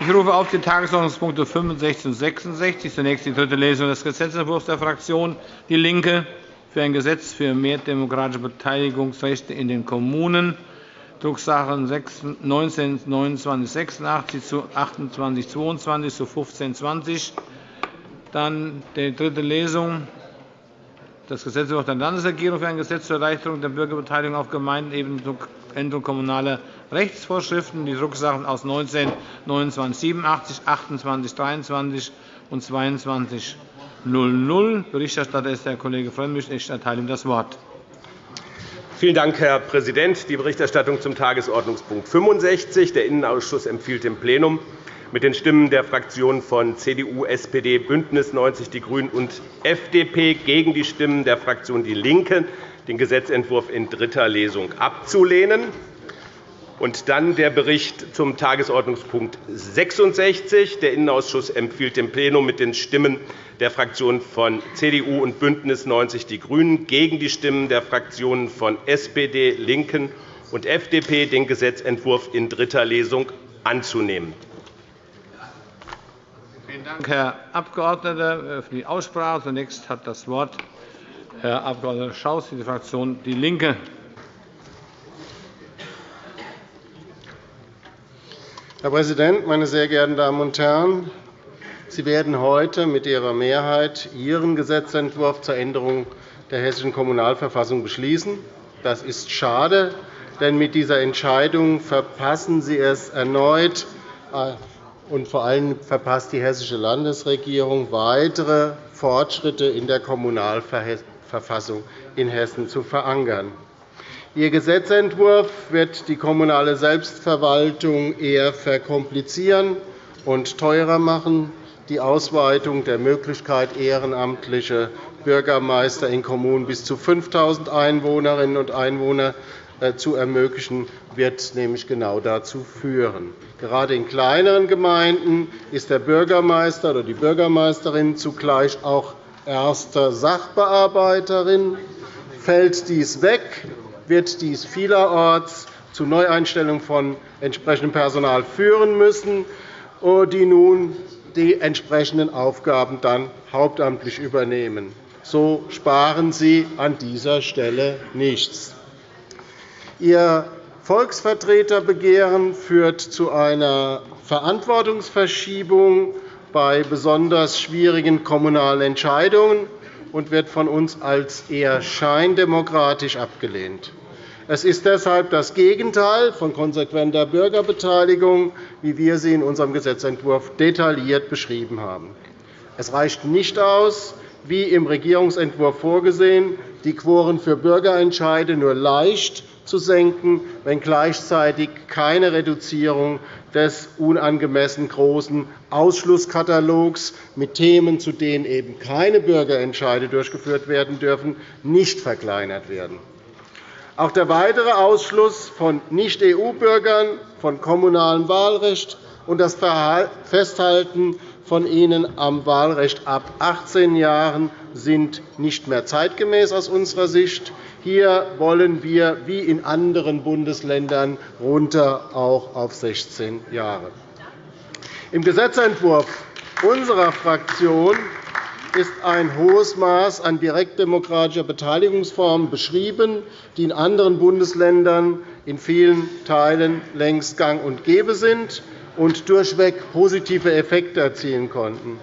Ich rufe auf die Tagesordnungspunkte 65 und 66. Zunächst die dritte Lesung des Gesetzentwurfs der Fraktion DIE LINKE für ein Gesetz für mehr demokratische Beteiligungsrechte in den Kommunen, Drucksachen 19 2986 zu 28 22 zu 15 20. Dann die dritte Lesung des Gesetzentwurfs der Landesregierung für ein Gesetz zur Erleichterung der Bürgerbeteiligung auf Gemeindeebene Änderung kommunaler Rechtsvorschriften, die Drucksachen aus 19 29 87, 28 23 und 22 00. Berichterstatter ist der Kollege Frömmrich. Ich erteile ihm das Wort. Vielen Dank, Herr Präsident. Die Berichterstattung zum Tagesordnungspunkt 65. Der Innenausschuss empfiehlt dem Plenum mit den Stimmen der Fraktionen von CDU, SPD, BÜNDNIS 90 die GRÜNEN und FDP gegen die Stimmen der Fraktion DIE LINKE den Gesetzentwurf in dritter Lesung abzulehnen. Und dann der Bericht zum Tagesordnungspunkt 66. Der Innenausschuss empfiehlt dem Plenum mit den Stimmen der Fraktionen von CDU und BÜNDNIS 90 die GRÜNEN gegen die Stimmen der Fraktionen von SPD, LINKEN und FDP den Gesetzentwurf in dritter Lesung anzunehmen. Vielen Dank, Herr Abgeordneter. Ich öffne die Aussprache. Zunächst hat das Wort Herr Abg. Schaus für die Fraktion DIE LINKE. Herr Präsident, meine sehr geehrten Damen und Herren! Sie werden heute mit Ihrer Mehrheit Ihren Gesetzentwurf zur Änderung der Hessischen Kommunalverfassung beschließen. Das ist schade, denn mit dieser Entscheidung verpassen Sie es erneut, äh, und vor allem verpasst die Hessische Landesregierung weitere Fortschritte in der Kommunalverfassung in Hessen zu verankern. Ihr Gesetzentwurf wird die kommunale Selbstverwaltung eher verkomplizieren und teurer machen. Die Ausweitung der Möglichkeit, ehrenamtliche Bürgermeister in Kommunen bis zu 5.000 Einwohnerinnen und Einwohner äh, zu ermöglichen, wird nämlich genau dazu führen. Gerade in kleineren Gemeinden ist der Bürgermeister oder die Bürgermeisterin zugleich auch erster Sachbearbeiterin. Fällt dies weg, wird dies vielerorts zu Neueinstellungen von entsprechendem Personal führen müssen, die nun die entsprechenden Aufgaben dann hauptamtlich übernehmen. So sparen Sie an dieser Stelle nichts. Ihr Volksvertreterbegehren führt zu einer Verantwortungsverschiebung bei besonders schwierigen kommunalen Entscheidungen und wird von uns als eher scheindemokratisch abgelehnt. Es ist deshalb das Gegenteil von konsequenter Bürgerbeteiligung, wie wir sie in unserem Gesetzentwurf detailliert beschrieben haben. Es reicht nicht aus, wie im Regierungsentwurf vorgesehen, die Quoren für Bürgerentscheide nur leicht zu senken, wenn gleichzeitig keine Reduzierung des unangemessen großen Ausschlusskatalogs mit Themen, zu denen eben keine Bürgerentscheide durchgeführt werden dürfen, nicht verkleinert werden. Auch der weitere Ausschluss von Nicht-EU-Bürgern von kommunalem Wahlrecht und das Festhalten von ihnen am Wahlrecht ab 18 Jahren sind nicht mehr zeitgemäß aus unserer Sicht. Hier wollen wir, wie in anderen Bundesländern, runter auch auf 16 Jahre. Im Gesetzentwurf unserer Fraktion ist ein hohes Maß an direktdemokratischer Beteiligungsformen beschrieben, die in anderen Bundesländern in vielen Teilen längst gang und gäbe sind und durchweg positive Effekte erzielen konnten.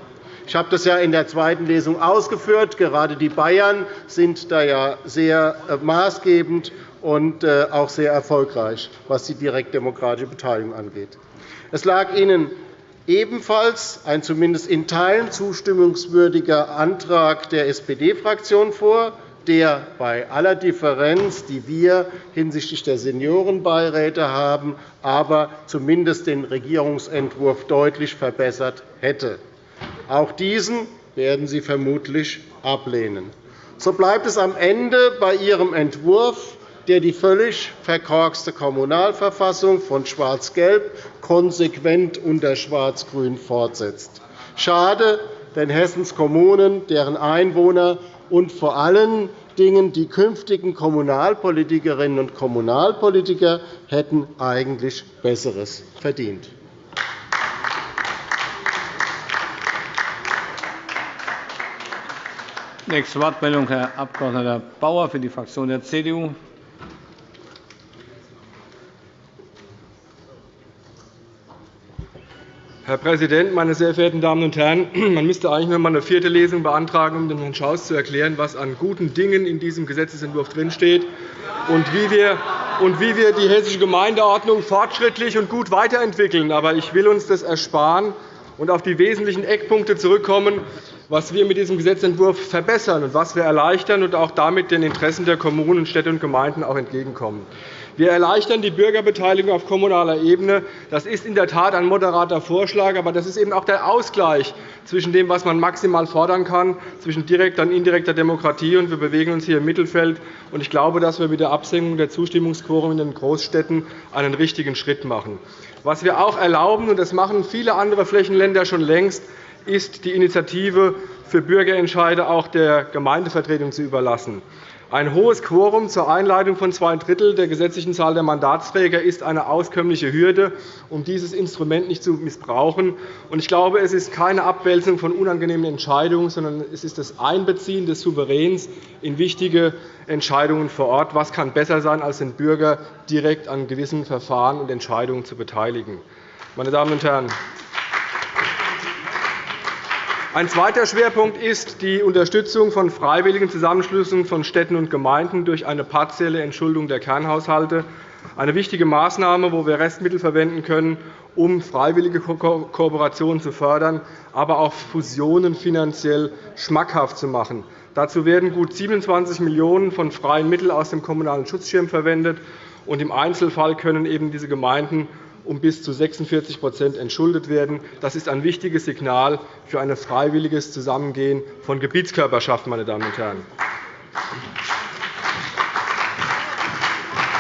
Ich habe das ja in der zweiten Lesung ausgeführt. Gerade die Bayern sind da ja sehr äh, maßgebend und äh, auch sehr erfolgreich, was die direktdemokratische Beteiligung angeht. Es lag Ihnen ebenfalls ein zumindest in Teilen zustimmungswürdiger Antrag der SPD-Fraktion vor, der bei aller Differenz, die wir hinsichtlich der Seniorenbeiräte haben, aber zumindest den Regierungsentwurf deutlich verbessert hätte. Auch diesen werden Sie vermutlich ablehnen. So bleibt es am Ende bei Ihrem Entwurf, der die völlig verkorkste Kommunalverfassung von Schwarz-Gelb konsequent unter Schwarz-Grün fortsetzt. Schade, denn Hessens Kommunen, deren Einwohner und vor allen Dingen die künftigen Kommunalpolitikerinnen und Kommunalpolitiker hätten eigentlich Besseres verdient. Nächste Wortmeldung, Herr Abg. Bauer für die Fraktion der CDU. Herr Präsident, meine sehr verehrten Damen und Herren! Man müsste eigentlich noch einmal eine vierte Lesung beantragen, um dem Herrn Schaus zu erklären, was an guten Dingen in diesem Gesetzentwurf drinsteht und wie wir und wie wir die Hessische Gemeindeordnung fortschrittlich und gut weiterentwickeln. Aber ich will uns das ersparen und auf die wesentlichen Eckpunkte zurückkommen, was wir mit diesem Gesetzentwurf verbessern und was wir erleichtern und auch damit den Interessen der Kommunen, Städte und Gemeinden auch entgegenkommen. Wir erleichtern die Bürgerbeteiligung auf kommunaler Ebene. Das ist in der Tat ein moderater Vorschlag, aber das ist eben auch der Ausgleich zwischen dem, was man maximal fordern kann, zwischen direkter und indirekter Demokratie. Wir bewegen uns hier im Mittelfeld. Ich glaube, dass wir mit der Absenkung der Zustimmungsquoren in den Großstädten einen richtigen Schritt machen. Was wir auch erlauben, und das machen viele andere Flächenländer schon längst, ist, die Initiative für Bürgerentscheide auch der Gemeindevertretung zu überlassen. Ein hohes Quorum zur Einleitung von zwei Drittel der gesetzlichen Zahl der Mandatsträger ist eine auskömmliche Hürde, um dieses Instrument nicht zu missbrauchen. Ich glaube, es ist keine Abwälzung von unangenehmen Entscheidungen, sondern es ist das Einbeziehen des Souveräns in wichtige Entscheidungen vor Ort. Was kann besser sein, als den Bürger direkt an gewissen Verfahren und Entscheidungen zu beteiligen? Meine Damen und Herren, ein zweiter Schwerpunkt ist die Unterstützung von freiwilligen Zusammenschlüssen von Städten und Gemeinden durch eine partielle Entschuldung der Kernhaushalte. Eine wichtige Maßnahme, wo wir Restmittel verwenden können, um freiwillige Kooperationen zu fördern, aber auch Fusionen finanziell schmackhaft zu machen. Dazu werden gut 27 Millionen € von freien Mitteln aus dem Kommunalen Schutzschirm verwendet. Im Einzelfall können eben diese Gemeinden um bis zu 46% entschuldet werden. Das ist ein wichtiges Signal für ein freiwilliges Zusammengehen von Gebietskörperschaften. Meine Damen und Herren.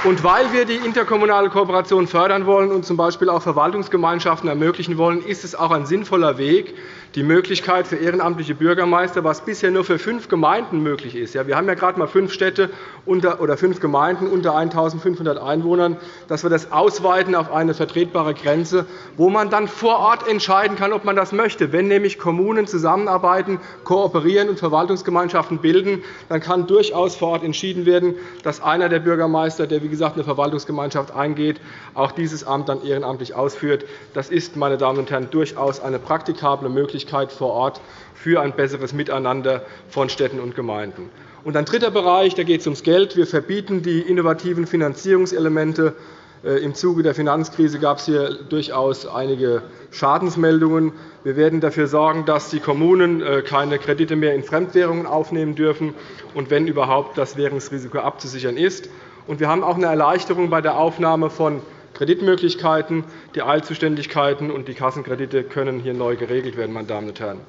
Und weil wir die interkommunale Kooperation fördern wollen und z. B. auch Verwaltungsgemeinschaften ermöglichen wollen, ist es auch ein sinnvoller Weg, die Möglichkeit für ehrenamtliche Bürgermeister, was bisher nur für fünf Gemeinden möglich ist. Wir haben ja gerade einmal fünf Städte oder fünf Gemeinden unter 1.500 Einwohnern, dass wir das ausweiten auf eine vertretbare Grenze, wo man dann vor Ort entscheiden kann, ob man das möchte. Wenn nämlich Kommunen zusammenarbeiten, kooperieren und Verwaltungsgemeinschaften bilden, dann kann durchaus vor Ort entschieden werden, dass einer der Bürgermeister, der wie gesagt eine Verwaltungsgemeinschaft eingeht, auch dieses Amt dann ehrenamtlich ausführt. Das ist, meine Damen und Herren, durchaus eine praktikable Möglichkeit vor Ort für ein besseres Miteinander von Städten und Gemeinden. Und ein dritter Bereich da geht es ums Geld. Wir verbieten die innovativen Finanzierungselemente. Äh, Im Zuge der Finanzkrise gab es hier durchaus einige Schadensmeldungen. Wir werden dafür sorgen, dass die Kommunen äh, keine Kredite mehr in Fremdwährungen aufnehmen dürfen und, wenn überhaupt, das Währungsrisiko abzusichern ist. Wir haben auch eine Erleichterung bei der Aufnahme von Kreditmöglichkeiten, die Eilzuständigkeiten und die Kassenkredite können hier neu geregelt werden. Meine Damen und Herren.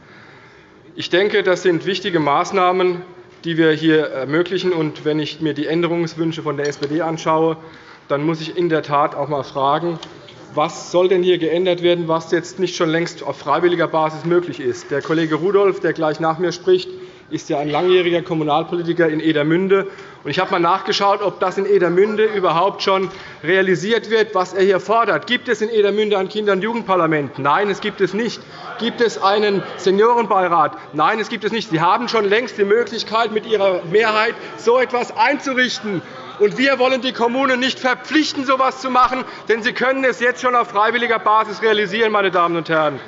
Ich denke, das sind wichtige Maßnahmen, die wir hier ermöglichen. Und wenn ich mir die Änderungswünsche von der SPD anschaue, dann muss ich in der Tat auch einmal fragen, was soll denn hier geändert werden, was jetzt nicht schon längst auf freiwilliger Basis möglich ist. Der Kollege Rudolph, der gleich nach mir spricht, ist ja ein langjähriger Kommunalpolitiker in Edermünde. Ich habe einmal nachgeschaut, ob das in Edermünde überhaupt schon realisiert wird, was er hier fordert. Gibt es in Edermünde ein Kinder- und Jugendparlament? Nein, es gibt es nicht. Gibt es einen Seniorenbeirat? Nein, es gibt es nicht. Sie haben schon längst die Möglichkeit, mit Ihrer Mehrheit so etwas einzurichten. Und wir wollen die Kommunen nicht verpflichten, so etwas zu machen, denn sie können es jetzt schon auf freiwilliger Basis realisieren. Meine Damen und Herren.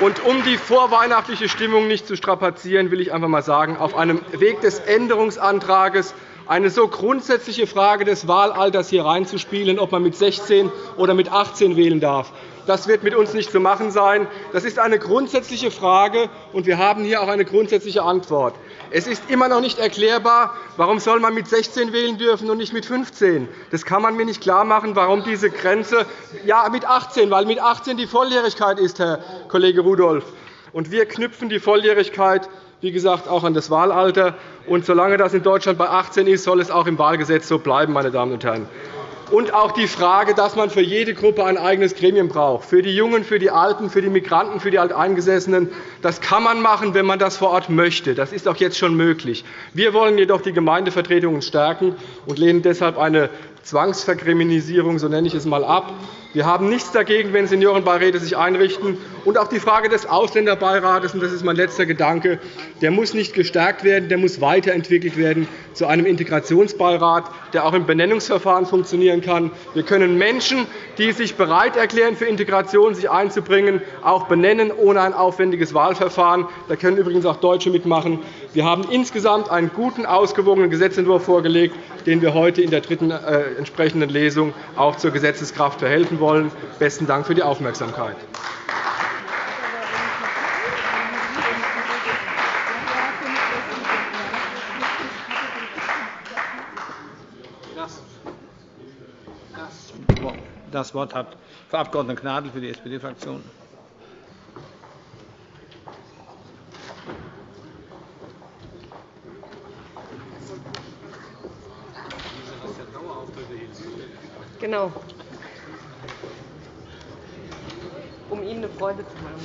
Und um die vorweihnachtliche Stimmung nicht zu strapazieren, will ich einfach einmal sagen, auf einem Weg des Änderungsantrags eine so grundsätzliche Frage des Wahlalters hier reinzuspielen, ob man mit 16 oder mit 18 wählen darf. Das wird mit uns nicht zu machen sein. Das ist eine grundsätzliche Frage, und wir haben hier auch eine grundsätzliche Antwort. Es ist immer noch nicht erklärbar, warum soll man mit 16 wählen dürfen und nicht mit 15. Das kann man mir nicht klarmachen, warum diese Grenze ja mit 18, weil mit 18 die Volljährigkeit ist, Herr Kollege Rudolph. Und wir knüpfen die Volljährigkeit wie gesagt, auch an das Wahlalter. Und solange das in Deutschland bei 18 ist, soll es auch im Wahlgesetz so bleiben. Meine Damen und Herren und auch die Frage, dass man für jede Gruppe ein eigenes Gremium braucht, für die Jungen, für die Alten, für die Migranten, für die Alteingesessenen. Das kann man machen, wenn man das vor Ort möchte. Das ist auch jetzt schon möglich. Wir wollen jedoch die Gemeindevertretungen stärken und lehnen deshalb eine Zwangsverkriminalisierung, so nenne ich es einmal, ab. Wir haben nichts dagegen, wenn Seniorenbeiräte sich einrichten. Und auch die Frage des Ausländerbeirates, und das ist mein letzter Gedanke, der muss nicht gestärkt werden, der muss weiterentwickelt werden zu einem Integrationsbeirat, der auch im Benennungsverfahren funktionieren kann. Wir können Menschen, die sich bereit erklären, für Integration sich einzubringen, auch benennen ohne ein aufwendiges Wahlverfahren. Da können übrigens auch Deutsche mitmachen. Wir haben insgesamt einen guten, ausgewogenen Gesetzentwurf vorgelegt, den wir heute in der dritten äh, entsprechenden Lesung auch zur Gesetzeskraft verhelfen wollen. Besten Dank für die Aufmerksamkeit. Das Wort hat Frau Abg. Gnadl für die SPD-Fraktion. Genau. Um Ihnen eine Freude zu machen.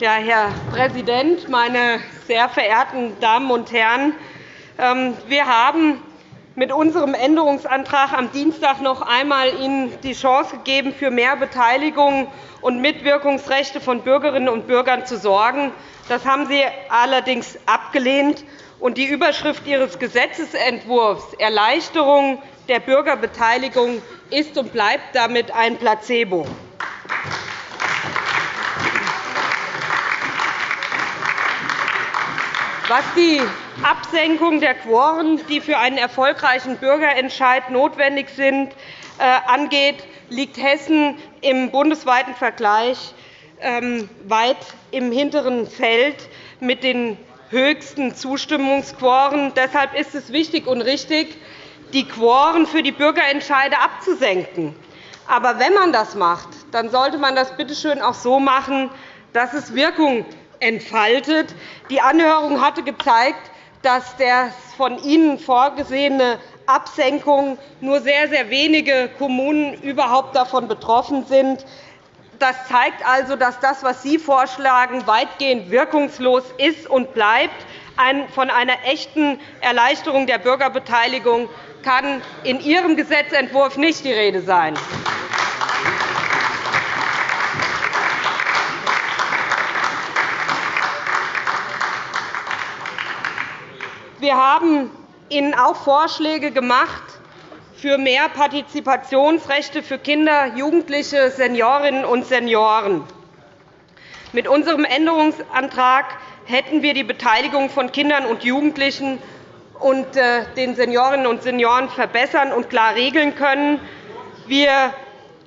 Ja, Herr Präsident, meine sehr verehrten Damen und Herren! Ähm, wir haben mit unserem Änderungsantrag am Dienstag noch einmal Ihnen die Chance gegeben, für mehr Beteiligung und Mitwirkungsrechte von Bürgerinnen und Bürgern zu sorgen. Das haben Sie allerdings abgelehnt. Und die Überschrift Ihres Gesetzentwurfs Erleichterung der Bürgerbeteiligung ist und bleibt damit ein Placebo. Was die Absenkung der Quoren, die für einen erfolgreichen Bürgerentscheid notwendig sind, äh, angeht, liegt Hessen im bundesweiten Vergleich ähm, weit im hinteren Feld mit den höchsten Zustimmungsquoren. Deshalb ist es wichtig und richtig, die Quoren für die Bürgerentscheide abzusenken. Aber wenn man das macht, dann sollte man das bitte schön auch so machen, dass es Wirkung entfaltet. Die Anhörung hatte gezeigt, dass der von Ihnen vorgesehene Absenkung nur sehr, sehr wenige Kommunen überhaupt davon betroffen sind. Das zeigt also, dass das, was Sie vorschlagen, weitgehend wirkungslos ist und bleibt. Von einer echten Erleichterung der Bürgerbeteiligung kann in Ihrem Gesetzentwurf nicht die Rede sein. Wir haben Ihnen auch Vorschläge gemacht für mehr Partizipationsrechte für Kinder, Jugendliche, Seniorinnen und Senioren. Mit unserem Änderungsantrag hätten wir die Beteiligung von Kindern und Jugendlichen und äh, den Seniorinnen und Senioren verbessern und klar regeln können. Wir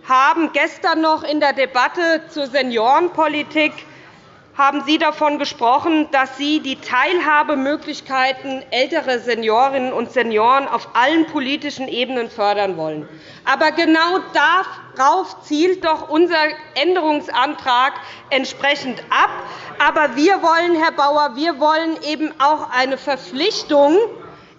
haben gestern noch in der Debatte zur Seniorenpolitik haben Sie davon gesprochen, dass Sie die Teilhabemöglichkeiten älterer Seniorinnen und Senioren auf allen politischen Ebenen fördern wollen. Aber genau darauf zielt doch unser Änderungsantrag entsprechend ab. Aber wir wollen, Herr Bauer, wir wollen eben auch eine Verpflichtung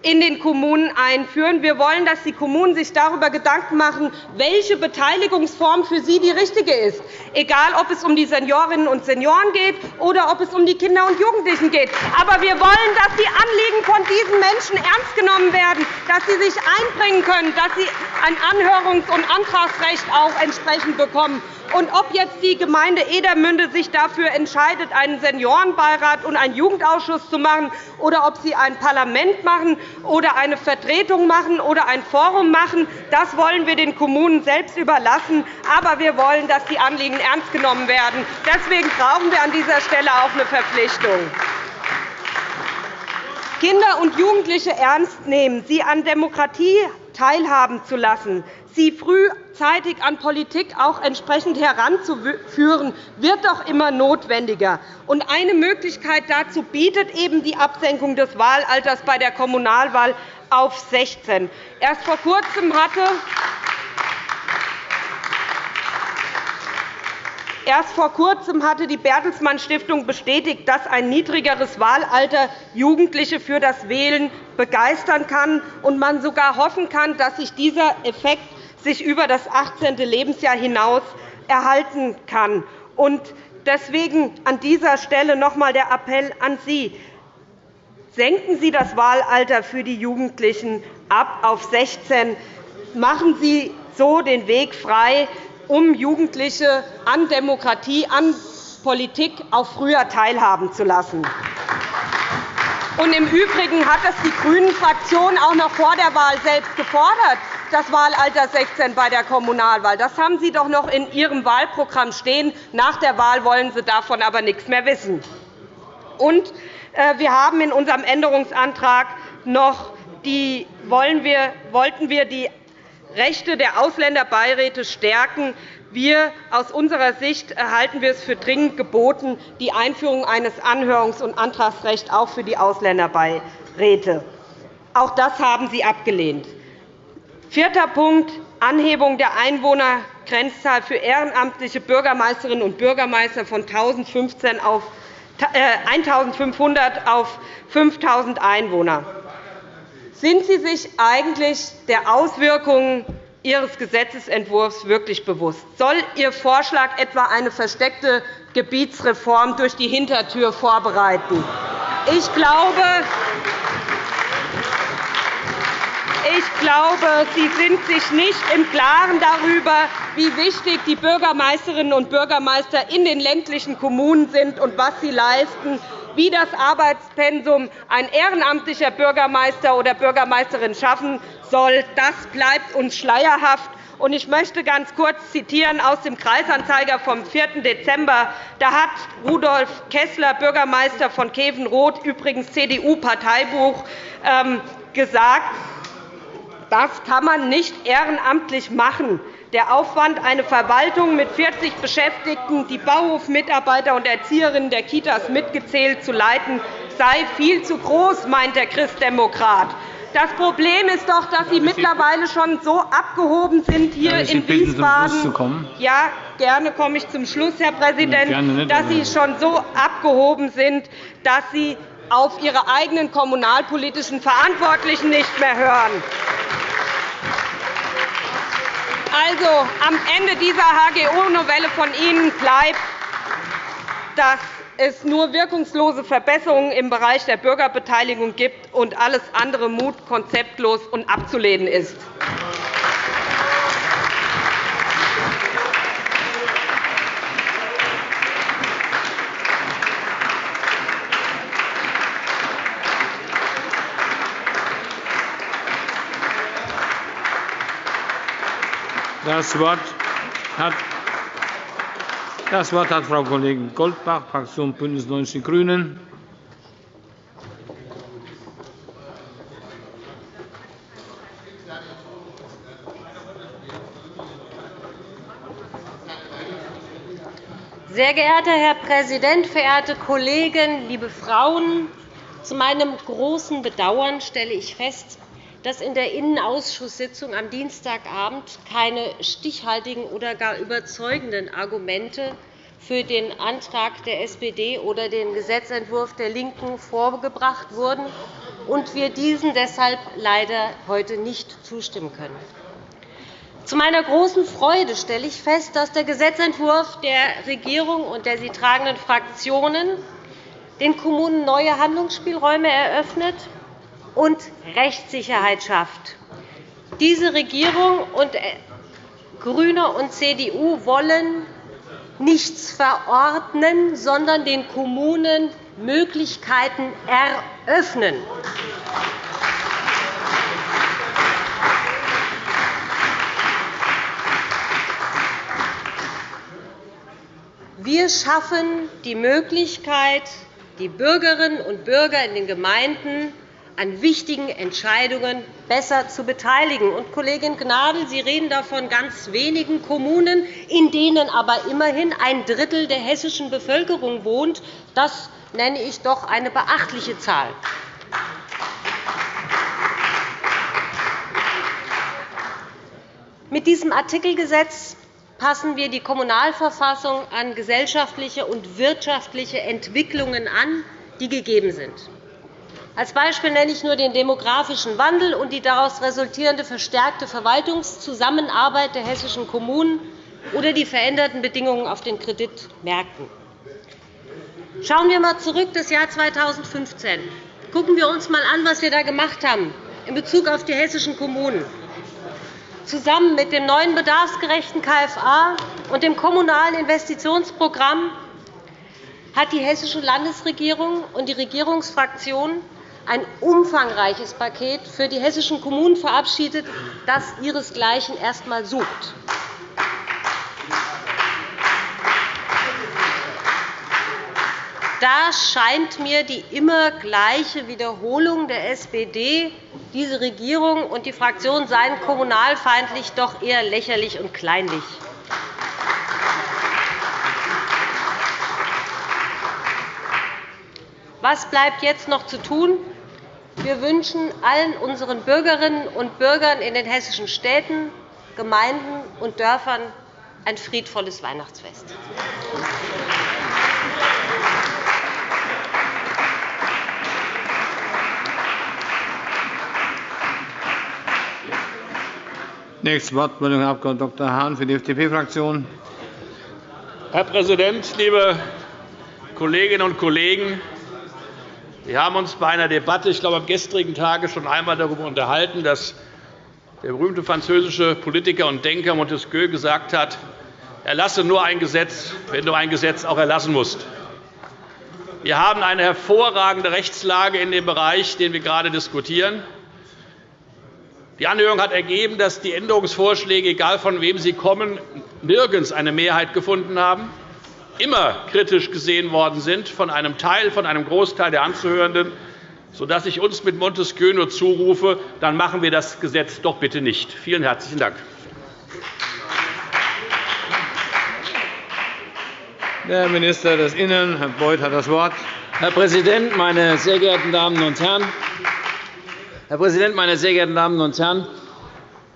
in den Kommunen einführen. Wir wollen, dass die Kommunen sich darüber Gedanken machen, welche Beteiligungsform für sie die richtige ist, egal ob es um die Seniorinnen und Senioren geht oder ob es um die Kinder und Jugendlichen geht. Aber wir wollen, dass die Anliegen von diesen Menschen ernst genommen werden, dass sie sich einbringen können, dass sie ein Anhörungs- und Antragsrecht auch entsprechend bekommen. Und ob jetzt die Gemeinde Edermünde sich dafür entscheidet, einen Seniorenbeirat und einen Jugendausschuss zu machen, oder ob sie ein Parlament machen oder eine Vertretung machen oder ein Forum machen, das wollen wir den Kommunen selbst überlassen. Aber wir wollen, dass die Anliegen ernst genommen werden. Deswegen brauchen wir an dieser Stelle auch eine Verpflichtung. Kinder und Jugendliche ernst nehmen, sie an Demokratie teilhaben zu lassen, sie frühzeitig an Politik auch entsprechend heranzuführen, wird doch immer notwendiger. eine Möglichkeit dazu bietet eben die Absenkung des Wahlalters bei der Kommunalwahl auf 16. Erst vor Kurzem hatte Erst vor Kurzem hatte die Bertelsmann Stiftung bestätigt, dass ein niedrigeres Wahlalter Jugendliche für das Wählen begeistern kann und man sogar hoffen kann, dass sich dieser Effekt sich über das 18. Lebensjahr hinaus erhalten kann. Deswegen an dieser Stelle noch einmal der Appell an Sie. Senken Sie das Wahlalter für die Jugendlichen ab auf 16. Machen Sie so den Weg frei, um Jugendliche an Demokratie, an Politik auch früher teilhaben zu lassen. Und Im Übrigen hat es die GRÜNEN-Fraktion auch noch vor der Wahl selbst gefordert, das Wahlalter 16 bei der Kommunalwahl. Das haben Sie doch noch in Ihrem Wahlprogramm stehen. Nach der Wahl wollen Sie davon aber nichts mehr wissen. Und äh, wir haben in unserem Änderungsantrag noch die, wollen wir, wollten wir die Rechte der Ausländerbeiräte stärken. Wir, aus unserer Sicht halten wir es für dringend geboten, die Einführung eines Anhörungs- und Antragsrechts auch für die Ausländerbeiräte. Auch das haben Sie abgelehnt. Vierter Punkt. Anhebung der Einwohnergrenzzahl für ehrenamtliche Bürgermeisterinnen und Bürgermeister von 1.500 auf 5.000 Einwohner. Sind Sie sich eigentlich der Auswirkungen Ihres Gesetzentwurfs wirklich bewusst? Soll Ihr Vorschlag etwa eine versteckte Gebietsreform durch die Hintertür vorbereiten? Ich glaube, ich glaube, Sie sind sich nicht im Klaren darüber, wie wichtig die Bürgermeisterinnen und Bürgermeister in den ländlichen Kommunen sind und was sie leisten, wie das Arbeitspensum ein ehrenamtlicher Bürgermeister oder Bürgermeisterin schaffen soll. Das bleibt uns schleierhaft. Ich möchte ganz kurz zitieren aus dem Kreisanzeiger vom 4. Dezember. Da hat Rudolf Kessler, Bürgermeister von Kevenroth, übrigens CDU-Parteibuch, ähm, gesagt, das kann man nicht ehrenamtlich machen. Der Aufwand, eine Verwaltung mit 40 Beschäftigten, die Bauhofmitarbeiter und Erzieherinnen der Kitas mitgezählt zu leiten, sei viel zu groß, meint der Christdemokrat. Das Problem ist doch, dass Sie mittlerweile schon so abgehoben sind hier in Wiesbaden. Ja, gerne komme ich zum Schluss, Herr Präsident, dass Sie schon so abgehoben sind, dass Sie auf Ihre eigenen kommunalpolitischen Verantwortlichen nicht mehr hören. Also, am Ende dieser HGO-Novelle von Ihnen bleibt, dass es nur wirkungslose Verbesserungen im Bereich der Bürgerbeteiligung gibt und alles andere Mut, konzeptlos und abzulehnen ist. Das Wort hat das Wort hat Frau Kollegin Goldbach, Fraktion BÜNDNIS 90 die GRÜNEN. Sehr geehrter Herr Präsident, verehrte Kollegen, liebe Frauen! Zu meinem großen Bedauern stelle ich fest, dass in der Innenausschusssitzung am Dienstagabend keine stichhaltigen oder gar überzeugenden Argumente für den Antrag der SPD oder den Gesetzentwurf der LINKEN vorgebracht wurden und wir diesen deshalb leider heute nicht zustimmen können. Zu meiner großen Freude stelle ich fest, dass der Gesetzentwurf der Regierung und der sie tragenden Fraktionen den Kommunen neue Handlungsspielräume eröffnet und Rechtssicherheit schafft. Diese Regierung und äh, GRÜNE und CDU wollen nichts verordnen, sondern den Kommunen Möglichkeiten eröffnen. Wir schaffen die Möglichkeit, die Bürgerinnen und Bürger in den Gemeinden an wichtigen Entscheidungen besser zu beteiligen. Und, Kollegin Gnadl, Sie reden da von ganz wenigen Kommunen, in denen aber immerhin ein Drittel der hessischen Bevölkerung wohnt. Das nenne ich doch eine beachtliche Zahl. Mit diesem Artikelgesetz passen wir die Kommunalverfassung an gesellschaftliche und wirtschaftliche Entwicklungen an, die gegeben sind. Als Beispiel nenne ich nur den demografischen Wandel und die daraus resultierende verstärkte Verwaltungszusammenarbeit der hessischen Kommunen oder die veränderten Bedingungen auf den Kreditmärkten. Schauen wir einmal zurück das Jahr 2015. Gucken wir uns einmal an, was wir da gemacht haben in Bezug auf die hessischen Kommunen. Zusammen mit dem neuen bedarfsgerechten KFA und dem Kommunalen Investitionsprogramm hat die Hessische Landesregierung und die Regierungsfraktionen ein umfangreiches Paket für die hessischen Kommunen verabschiedet, das ihresgleichen erst einmal sucht. Da scheint mir die immer gleiche Wiederholung der SPD, diese Regierung und die Fraktion seien kommunalfeindlich, doch eher lächerlich und kleinlich. Was bleibt jetzt noch zu tun? Wir wünschen allen unseren Bürgerinnen und Bürgern in den hessischen Städten, Gemeinden und Dörfern ein friedvolles Weihnachtsfest. Nächstes Wortmeldung, Herr Abg. Dr. Hahn für die FDP-Fraktion. Herr Präsident, liebe Kolleginnen und Kollegen! Wir haben uns bei einer Debatte, ich glaube am gestrigen Tage, schon einmal darüber unterhalten, dass der berühmte französische Politiker und Denker Montesquieu gesagt hat, erlasse nur ein Gesetz, wenn du ein Gesetz auch erlassen musst. Wir haben eine hervorragende Rechtslage in dem Bereich, den wir gerade diskutieren. Die Anhörung hat ergeben, dass die Änderungsvorschläge, egal von wem sie kommen, nirgends eine Mehrheit gefunden haben, immer kritisch gesehen worden sind von einem Teil, von einem Großteil der Anzuhörenden, sodass ich uns mit Montesquieu nur zurufe, dann machen wir das Gesetz doch bitte nicht. Vielen herzlichen Dank. Der Minister des Innern, Herr Beuth, hat das Wort. Herr Präsident, meine sehr geehrten Damen und Herren! Herr Präsident, meine sehr geehrten Damen und Herren!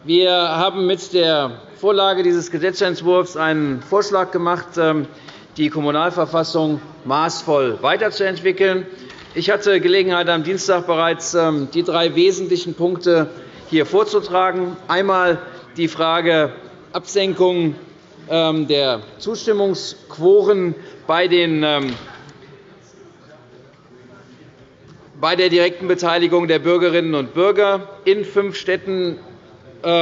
Wir haben mit der Vorlage dieses Gesetzentwurfs einen Vorschlag gemacht, ähm, die Kommunalverfassung maßvoll weiterzuentwickeln. Ich hatte Gelegenheit, am Dienstag bereits ähm, die drei wesentlichen Punkte hier vorzutragen. Einmal die Frage Absenkung ähm, der Zustimmungsquoren bei den bei der direkten Beteiligung der Bürgerinnen und Bürger in fünf Städten ähm,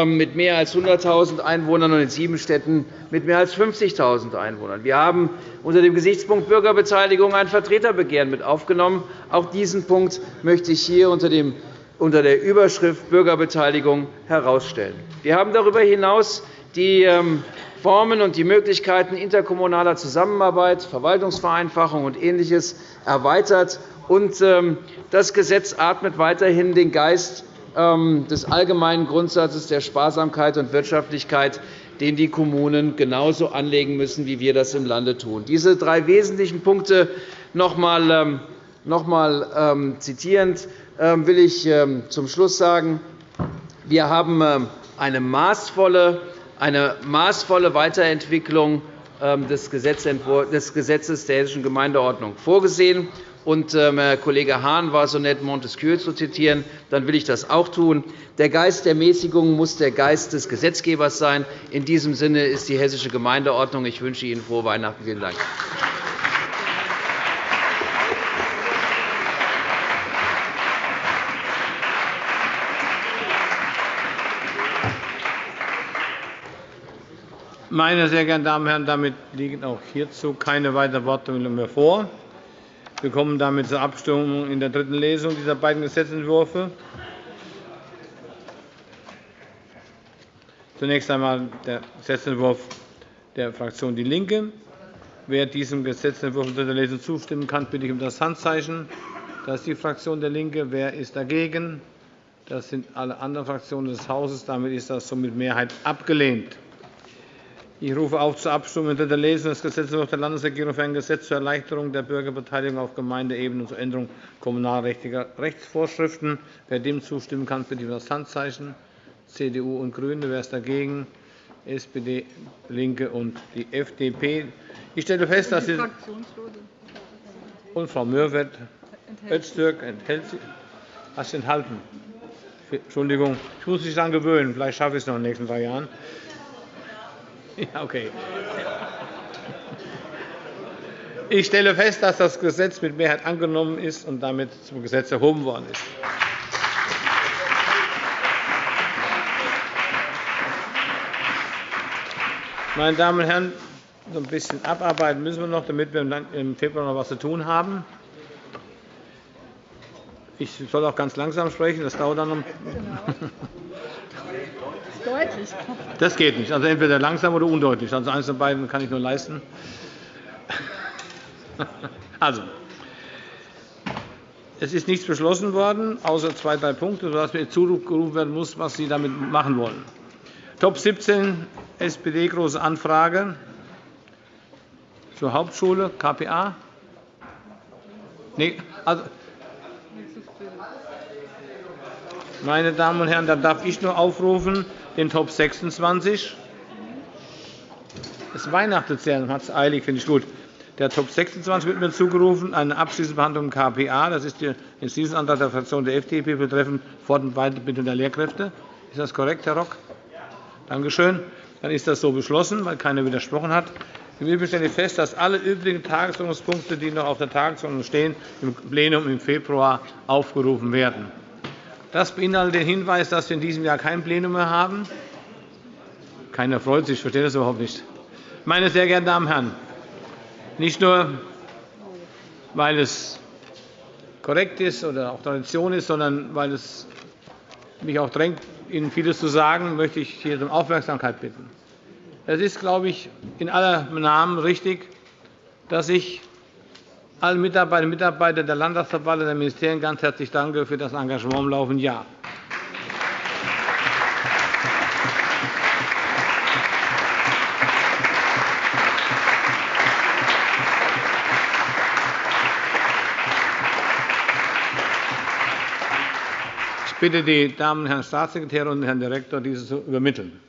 mit mehr als 100.000 Einwohnern und in sieben Städten mit mehr als 50.000 Einwohnern. Wir haben unter dem Gesichtspunkt Bürgerbeteiligung ein Vertreterbegehren mit aufgenommen. Auch diesen Punkt möchte ich hier unter der Überschrift Bürgerbeteiligung herausstellen. Wir haben darüber hinaus die ähm, Formen und die Möglichkeiten interkommunaler Zusammenarbeit, Verwaltungsvereinfachung und Ähnliches erweitert ähm, das Gesetz atmet weiterhin den Geist ähm, des allgemeinen Grundsatzes der Sparsamkeit und Wirtschaftlichkeit, den die Kommunen genauso anlegen müssen, wie wir das im Lande tun. Diese drei wesentlichen Punkte noch einmal, noch einmal zitierend will ich zum Schluss sagen, wir haben eine maßvolle, eine maßvolle Weiterentwicklung des Gesetzes der Hessischen Gemeindeordnung vorgesehen. Und ähm, Kollege Hahn war so nett, Montesquieu zu zitieren. Dann will ich das auch tun. Der Geist der Mäßigung muss der Geist des Gesetzgebers sein. In diesem Sinne ist die Hessische Gemeindeordnung. Ich wünsche Ihnen frohe Weihnachten. Vielen Dank. Meine sehr geehrten Damen und Herren, damit liegen auch hierzu keine weiteren Wortmeldungen mehr vor. Wir kommen damit zur Abstimmung in der dritten Lesung dieser beiden Gesetzentwürfe. Zunächst einmal der Gesetzentwurf der Fraktion DIE LINKE. Wer diesem Gesetzentwurf in dritter Lesung zustimmen kann, bitte ich um das Handzeichen. Das ist die Fraktion DIE LINKE. Wer ist dagegen? Das sind alle anderen Fraktionen des Hauses. Damit ist das somit Mehrheit abgelehnt. Ich rufe auf zur Abstimmung in dritter Lesung des Gesetzentwurfs der Landesregierung für ein Gesetz zur Erleichterung der Bürgerbeteiligung auf Gemeindeebene und zur Änderung kommunalrechtlicher Rechtsvorschriften. Wer dem zustimmen kann, bitte ich um das Handzeichen. CDU und GRÜNE. Wer ist dagegen? SPD, LINKE und die FDP. Ich stelle fest, dass Sie und Frau Mörwert Öztürk enthält sich. Hast enthalten? Entschuldigung, ich muss mich daran gewöhnen. Vielleicht schaffe ich es noch in den nächsten drei Jahren. Ja, okay. Ich stelle fest, dass das Gesetz mit Mehrheit angenommen ist und damit zum Gesetz erhoben worden ist. Meine Damen und Herren, so ein bisschen abarbeiten müssen wir noch, damit wir im Februar noch etwas zu tun haben. Ich soll auch ganz langsam sprechen, das dauert dann noch. Deutlich. Das geht nicht. Also entweder langsam oder undeutlich. Also eines von beiden kann ich nur leisten. Also, es ist nichts beschlossen worden, außer zwei, drei Punkte, sodass mir zugerufen werden muss, was Sie damit machen wollen. Top 17, SPD, Große Anfrage zur Hauptschule, KPA. Nee, also, meine Damen und Herren, da darf ich nur aufrufen, den Top 26. Es weihnachtet sehr, man hat es eilig, finde ich gut. Der Top 26 wird mir zugerufen, eine abschließende Behandlung im KPA. Das ist der Entschließungsantrag der Fraktion der FDP betreffend Fort- und Weiterbildung der Lehrkräfte. Ist das korrekt, Herr Rock? Danke schön. Dann ist das so beschlossen, weil keiner widersprochen hat. Im Übrigen stelle ich fest, dass alle übrigen Tagesordnungspunkte, die noch auf der Tagesordnung stehen, im Plenum im Februar aufgerufen werden. Das beinhaltet den Hinweis, dass wir in diesem Jahr kein Plenum mehr haben. Keiner freut sich, ich verstehe das überhaupt nicht. Meine sehr geehrten Damen und Herren, nicht nur, weil es korrekt ist oder auch Tradition ist, sondern weil es mich auch drängt, Ihnen vieles zu sagen, möchte ich hier um Aufmerksamkeit bitten. Es ist, glaube ich, in aller Namen richtig, dass ich allen Mitarbeiterinnen und Mitarbeitern der Landtagsverbände der Ministerien ganz herzlich danke für das Engagement im laufenden Jahr. bitte die Damen und Herren Staatssekretäre und Herrn Direktor, dieses zu übermitteln.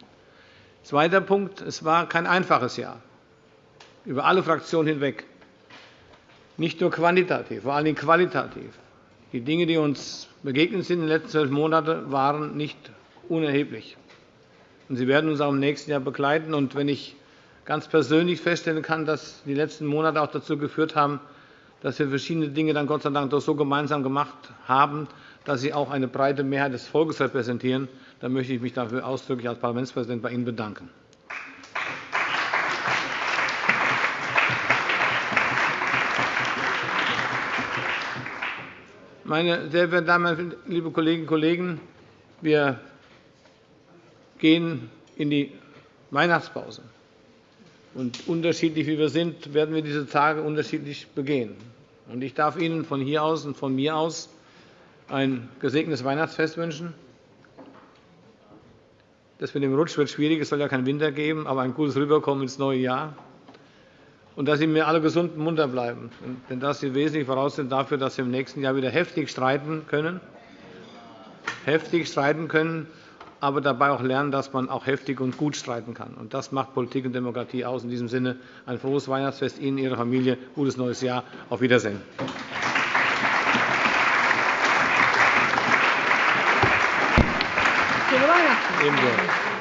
Zweiter Punkt. Es war kein einfaches Jahr, über alle Fraktionen hinweg. Nicht nur quantitativ, vor allem qualitativ. Die Dinge, die uns begegnet sind in den letzten zwölf Monaten, waren nicht unerheblich. Sie werden uns auch im nächsten Jahr begleiten. Wenn ich ganz persönlich feststellen kann, dass die letzten Monate auch dazu geführt haben, dass wir verschiedene Dinge dann Gott sei Dank doch so gemeinsam gemacht haben, dass Sie auch eine breite Mehrheit des Volkes repräsentieren. Da möchte ich mich dafür ausdrücklich als Parlamentspräsident bei Ihnen bedanken. Meine sehr verehrten Damen und liebe Kolleginnen und Kollegen, wir gehen in die Weihnachtspause. Und unterschiedlich wie wir sind, werden wir diese Tage unterschiedlich begehen. Ich darf Ihnen von hier aus und von mir aus ein gesegnetes Weihnachtsfest wünschen. Das mit dem Rutsch wird schwierig, es soll ja keinen Winter geben, aber ein gutes Rüberkommen ins neue Jahr. Und dass Sie mir alle gesund und munter bleiben. Denn das ist die wesentliche Voraussetzung dafür, dass wir im nächsten Jahr wieder heftig streiten können. Heftig streiten können, aber dabei auch lernen, dass man auch heftig und gut streiten kann. Und das macht Politik und Demokratie aus. In diesem Sinne ein frohes Weihnachtsfest Ihnen, Ihrer Familie, gutes neues Jahr. Auf Wiedersehen. Ebenso.